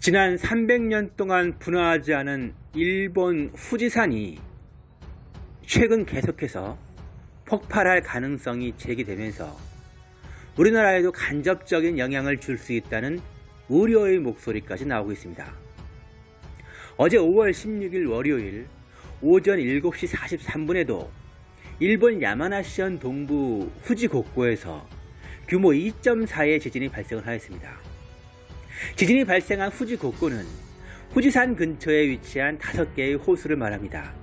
지난 300년 동안 분화하지 않은 일본 후지산이 최근 계속해서 폭발할 가능성이 제기되면서 우리나라에도 간접적인 영향을 줄 수 있다는 우려의 목소리까지 나오고 있습니다. 어제 5월 16일 월요일 오전 7시 43분에도 일본 야마나시현 동부 후지곡고에서 규모 2.4의 지진이 발생을 하였습니다. 지진이 발생한 후지곡고는 후지산 근처에 위치한 5개의 호수를 말합니다.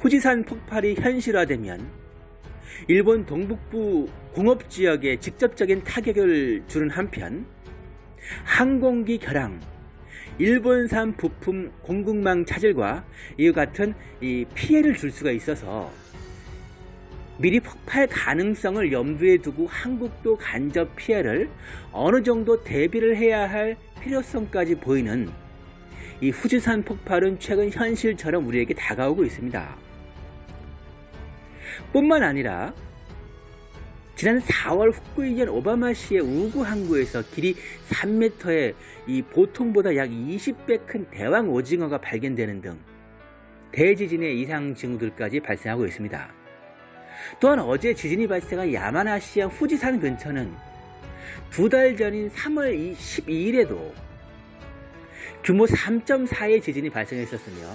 후지산 폭발이 현실화되면 일본 동북부 공업지역에 직접적인 타격을 주는 한편 항공기 결항, 일본산 부품 공급망 차질과 이와 같은 피해를 줄 수가 있어서 미리 폭발 가능성을 염두에 두고 한국도 간접 피해를 어느 정도 대비를 해야 할 필요성까지 보이는 이 후지산 폭발은 최근 현실처럼 우리에게 다가오고 있습니다. 뿐만 아니라 지난 4월 후쿠이현 오바마시의 우구 항구에서 길이 3m의 이 보통보다 약 20배 큰 대왕 오징어가 발견되는 등 대지진의 이상 징후들까지 발생하고 있습니다. 또한 어제 지진이 발생한 야마나시현 후지산 근처는 두 달 전인 3월 12일에도 규모 3.4의 지진이 발생했었으며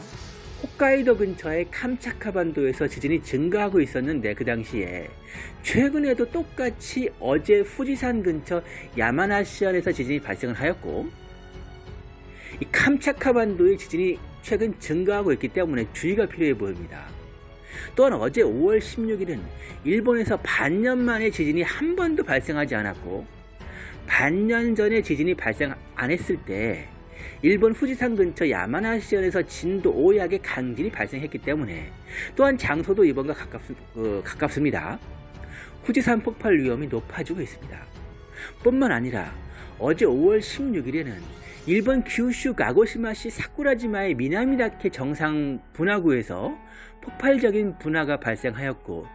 홋카이도 근처의 캄차카 반도에서 지진이 증가하고 있었는데 그 당시에 최근에도 똑같이 어제 후지산 근처 야마나시현에서 지진이 발생을 하였고 이 캄차카 반도의 지진이 최근 증가하고 있기 때문에 주의가 필요해 보입니다. 또한 어제 5월 16일은 일본에서 반년 만에 지진이 한 번도 발생하지 않았고 반년 전에 지진이 발생 안 했을 때 일본 후지산 근처 야마나시현에서 진도 5약의 강진이 발생했기 때문에 또한 장소도 이번과 가깝, 어, 가깝습니다. 후지산 폭발 위험이 높아지고 있습니다. 뿐만 아니라 어제 5월 16일에는 일본 규슈 가고시마시 사쿠라지마의 미나미다케 정상 분화구에서 폭발적인 분화가 발생하였고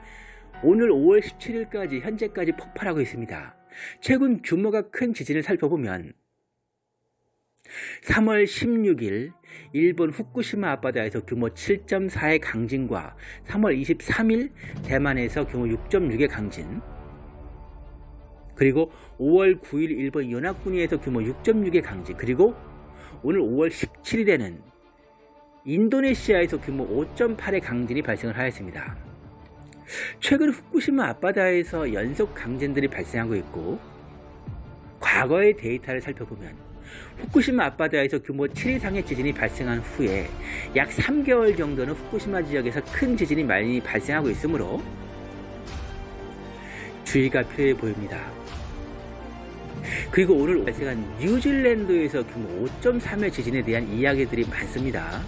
오늘 5월 17일까지 현재까지 폭발하고 있습니다. 최근 규모가 큰 지진을 살펴보면 3월 16일 일본 후쿠시마 앞바다에서 규모 7.4의 강진과 3월 23일 대만에서 규모 6.6의 강진 그리고 5월 9일 일본 연합군위에서 규모 6.6의 강진 그리고 오늘 5월 17일에는 인도네시아에서 규모 5.8의 강진이 발생을 하였습니다. 최근 후쿠시마 앞바다에서 연속 강진들이 발생하고 있고 과거의 데이터를 살펴보면 후쿠시마 앞바다에서 규모 7 이상의 지진이 발생한 후에 약 3개월 정도는 후쿠시마 지역에서 큰 지진이 많이 발생하고 있으므로 주의가 필요해 보입니다. 그리고 오늘 발생한 뉴질랜드에서 규모 5.3의 지진에 대한 이야기들이 많습니다.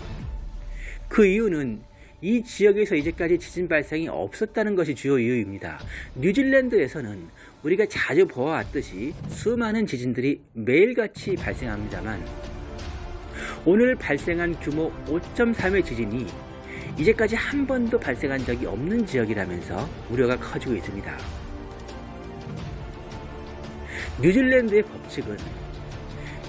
그 이유는 이 지역에서 이제까지 지진 발생이 없었다는 것이 주요 이유입니다. 뉴질랜드에서는 우리가 자주 보아왔듯이 수많은 지진들이 매일같이 발생합니다만 오늘 발생한 규모 5.3의 지진이 이제까지 한 번도 발생한 적이 없는 지역이라면서 우려가 커지고 있습니다. 뉴질랜드의 법칙은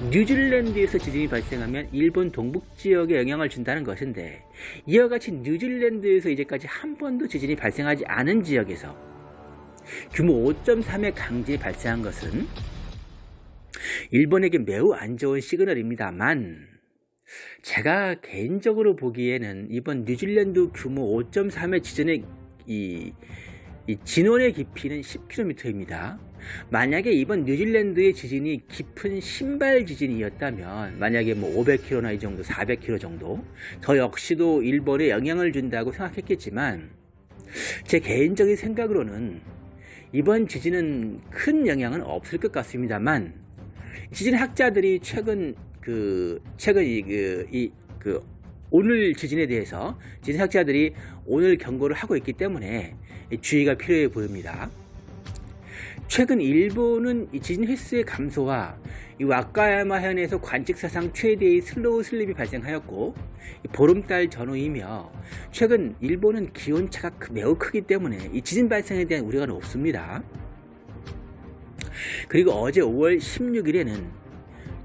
뉴질랜드에서 지진이 발생하면 일본 동북지역에 영향을 준다는 것인데 이와 같이 뉴질랜드에서 이제까지 한 번도 지진이 발생하지 않은 지역에서 규모 5.3의 강진이 발생한 것은 일본에게 매우 안 좋은 시그널입니다만 제가 개인적으로 보기에는 이번 뉴질랜드 규모 5.3의 지진의 이, 이 진원의 깊이는 10km입니다. 만약에 이번 뉴질랜드의 지진이 깊은 신발 지진이었다면 만약에 뭐 500km나 이 정도 400km 정도 저 역시도 일본에 영향을 준다고 생각했겠지만 제 개인적인 생각으로는 이번 지진은 큰 영향은 없을 것 같습니다만 지진 학자들이 최근 그 최근 이그 이, 그 오늘 지진에 대해서 지진 학자들이 오늘 경고를 하고 있기 때문에 주의가 필요해 보입니다. 최근 일본은 지진 횟수의 감소와 이 와카야마 현에서 관측 사상 최대의 slow slip이 발생하였고 보름달 전후이며 최근 일본은 기온차가 매우 크기 때문에 이 지진 발생에 대한 우려가 높습니다. 그리고 어제 5월 16일에는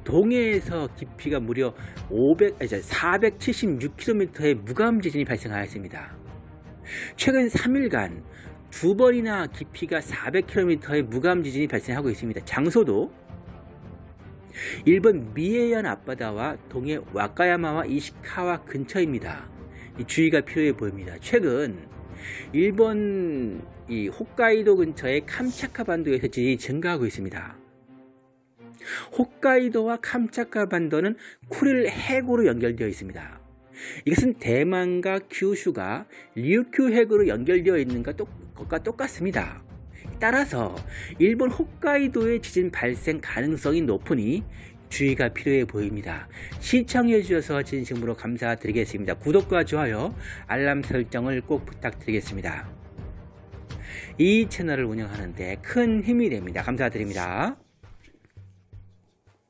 동해에서 깊이가 무려 500, 아니, 476km의 무감 지진이 발생하였습니다. 최근 3일간 두 번이나 깊이가 400km의 무감 지진이 발생하고 있습니다. 장소도 일본 미에현 앞바다와 동해 와카야마와 이시카와 근처입니다. 이 주의가 필요해 보입니다. 최근 일본 이 홋카이도 근처의 캄차카 반도에서 지진이 증가하고 있습니다. 홋카이도와 캄차카 반도는 쿠릴 해구로 연결되어 있습니다. 이것은 대만과 규슈가 류큐 해구로 연결되어 있는 것과 똑같습니다. 따라서 일본 홋카이도의 지진 발생 가능성이 높으니 주의가 필요해 보입니다. 시청해 주셔서 진심으로 감사드리겠습니다. 구독과 좋아요, 알람 설정을 꼭 부탁드리겠습니다. 이 채널을 운영하는데 큰 힘이 됩니다. 감사드립니다.